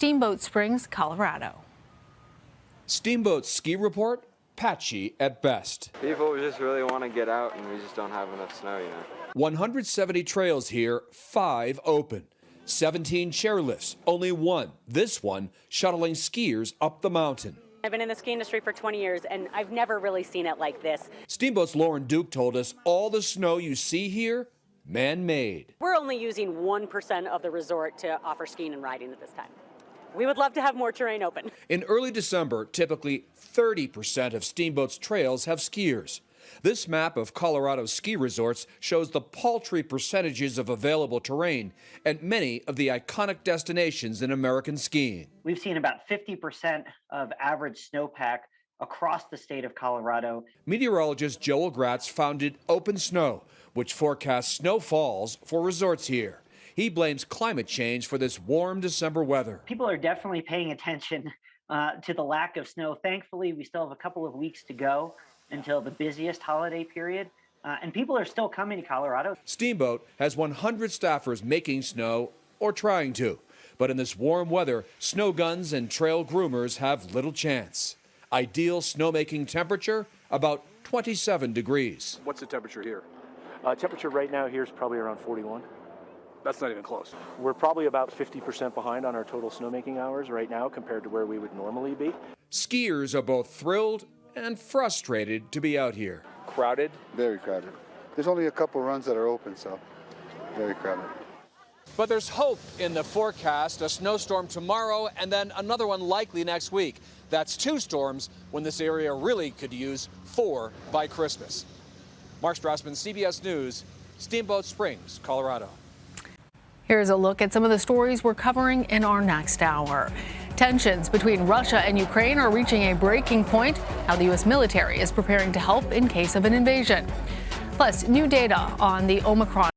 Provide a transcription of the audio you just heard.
Steamboat Springs, Colorado. Steamboat ski report patchy at best. People just really want to get out and we just don't have enough snow, you know. 170 trails here, five open. 17 chairlifts, only one, this one, shuttling skiers up the mountain. I've been in the ski industry for 20 years and I've never really seen it like this. Steamboat's Lauren Duke told us all the snow you see here, man-made. We're only using 1% of the resort to offer skiing and riding at this time. We would love to have more terrain open. In early December, typically 30% of Steamboat's trails have skiers. This map of Colorado's ski resorts shows the paltry percentages of available terrain at many of the iconic destinations in American skiing. We've seen about 50% of average snowpack across the state of Colorado. Meteorologist Joel Gratz founded Open Snow, which forecasts snowfalls for resorts here. He blames climate change for this warm December weather. People are definitely paying attention uh, to the lack of snow. Thankfully, we still have a couple of weeks to go until the busiest holiday period. Uh, and people are still coming to Colorado. Steamboat has 100 staffers making snow or trying to. But in this warm weather, snow guns and trail groomers have little chance. Ideal snowmaking temperature about 27 degrees. What's the temperature here? Uh, temperature right now here is probably around 41. That's not even close. We're probably about 50% behind on our total snowmaking hours right now compared to where we would normally be. Skiers are both thrilled and frustrated to be out here. Crowded? Very crowded. There's only a couple runs that are open, so very crowded. But there's hope in the forecast. A snowstorm tomorrow and then another one likely next week. That's two storms when this area really could use four by Christmas. Mark Strassmann, CBS News, Steamboat Springs, Colorado. Here's a look at some of the stories we're covering in our next hour. Tensions between Russia and Ukraine are reaching a breaking point, how the U.S. military is preparing to help in case of an invasion. Plus, new data on the Omicron